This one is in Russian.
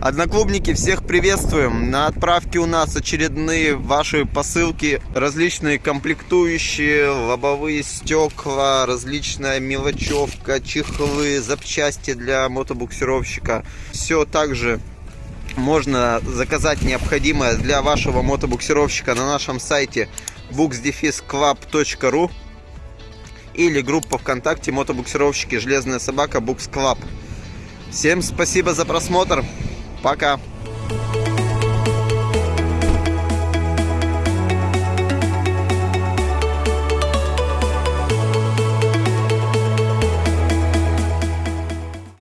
Одноклубники, всех приветствуем! На отправке у нас очередные ваши посылки, различные комплектующие, лобовые стекла, различная мелочевка, чехлы, запчасти для мотобуксировщика. Все также можно заказать необходимое для вашего мотобуксировщика на нашем сайте booksdefisclub.ru или группа ВКонтакте мотобуксировщики «Железная собака Букс Клаб». Всем спасибо за просмотр. Пока.